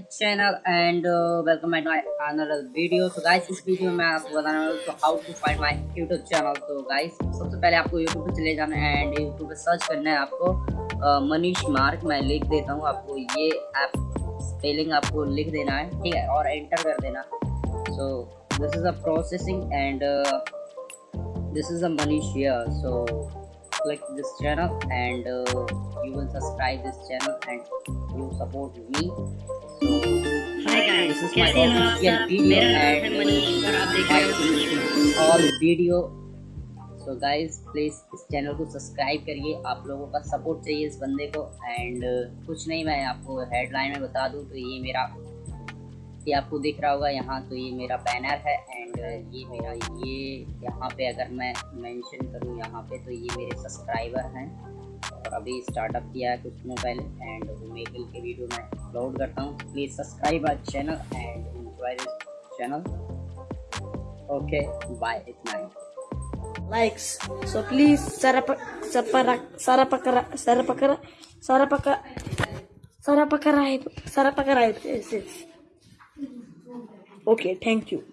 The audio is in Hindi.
Channel and welcome back my another video so guys इस वीडियो में आपको बताने वाला हूँ how to find my YouTube channel so guys सबसे पहले आपको यूट्यूब पे चले जाना है एंड यूट्यूब पे सर्च करना है आपको uh, मनीष मार्क. मैं लिख देता हूँ आपको ये ऐप स्पेलिंग आपको लिख देना है, ठीक है, और एंटर कर देना. So this is a processing and this is a Manish here so click this channel and you will subscribe this channel and you support me कैसे हो आप? मेरा नाम है मनीष और आप देख रहे हो all video. So guys please इस चैनल को सब्सक्राइब करिए। आप लोगों का सपोर्ट चाहिए इस बंदे को। एंड कुछ नहीं मैं आपको हेडलाइन में बता दूँ तो ये मेरा ये आपको दिख रहा होगा यहाँ तो ये मेरा बैनर है। एंड ये मेरा ये यहाँ पे अगर मैं मेंशन करूँ यहाँ पे तो ये मेरे सब्सक्राइबर हैं। और अभी स्टार्टअप किया है कुछ पहले एंड मेकिल के वीडियो मैं अपलोड करता हूँ please subscribe our channel and channel okay bye इतना ही likes. So please sarap sarap sarapakara sarapakara sarapaka sarapakarai sarapakarai. Yes, yes. Okay, thank you.